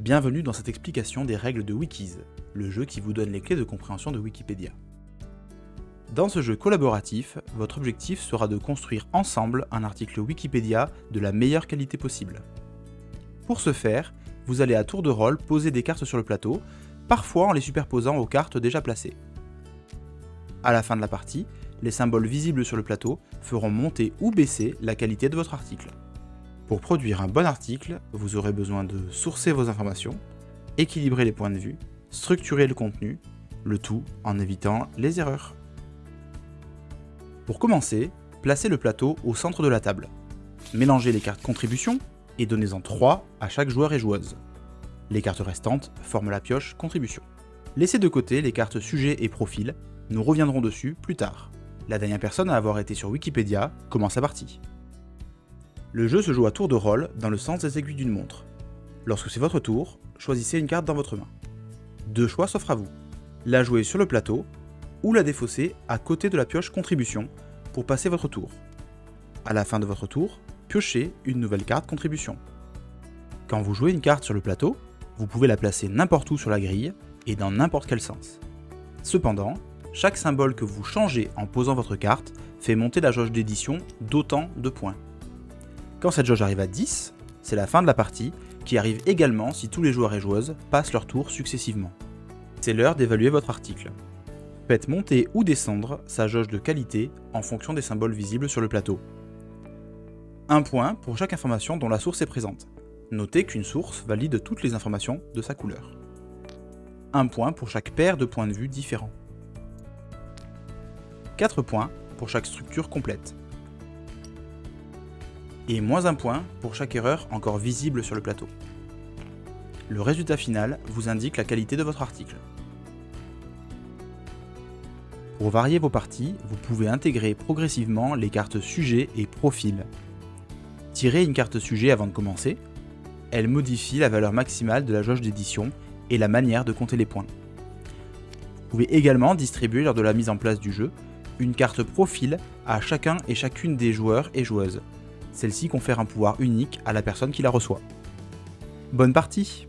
Bienvenue dans cette explication des règles de Wikis, le jeu qui vous donne les clés de compréhension de Wikipédia. Dans ce jeu collaboratif, votre objectif sera de construire ensemble un article Wikipédia de la meilleure qualité possible. Pour ce faire, vous allez à tour de rôle poser des cartes sur le plateau, parfois en les superposant aux cartes déjà placées. À la fin de la partie, les symboles visibles sur le plateau feront monter ou baisser la qualité de votre article. Pour produire un bon article, vous aurez besoin de sourcer vos informations, équilibrer les points de vue, structurer le contenu, le tout en évitant les erreurs. Pour commencer, placez le plateau au centre de la table. Mélangez les cartes contribution et donnez-en 3 à chaque joueur et joueuse. Les cartes restantes forment la pioche contribution. Laissez de côté les cartes sujet et profil, nous reviendrons dessus plus tard. La dernière personne à avoir été sur Wikipédia commence sa partie. Le jeu se joue à tour de rôle dans le sens des aiguilles d'une montre. Lorsque c'est votre tour, choisissez une carte dans votre main. Deux choix s'offrent à vous. La jouer sur le plateau ou la défausser à côté de la pioche contribution pour passer votre tour. À la fin de votre tour, piochez une nouvelle carte contribution. Quand vous jouez une carte sur le plateau, vous pouvez la placer n'importe où sur la grille et dans n'importe quel sens. Cependant, chaque symbole que vous changez en posant votre carte fait monter la jauge d'édition d'autant de points. Quand cette jauge arrive à 10, c'est la fin de la partie, qui arrive également si tous les joueurs et joueuses passent leur tour successivement. C'est l'heure d'évaluer votre article. Faites monter ou descendre sa jauge de qualité en fonction des symboles visibles sur le plateau. Un point pour chaque information dont la source est présente. Notez qu'une source valide toutes les informations de sa couleur. Un point pour chaque paire de points de vue différents. 4 points pour chaque structure complète. Et moins un point pour chaque erreur encore visible sur le plateau. Le résultat final vous indique la qualité de votre article. Pour varier vos parties, vous pouvez intégrer progressivement les cartes sujet et profil. Tirez une carte sujet avant de commencer. Elle modifie la valeur maximale de la jauge d'édition et la manière de compter les points. Vous pouvez également distribuer lors de la mise en place du jeu une carte profil à chacun et chacune des joueurs et joueuses. Celle-ci confère un pouvoir unique à la personne qui la reçoit. Bonne partie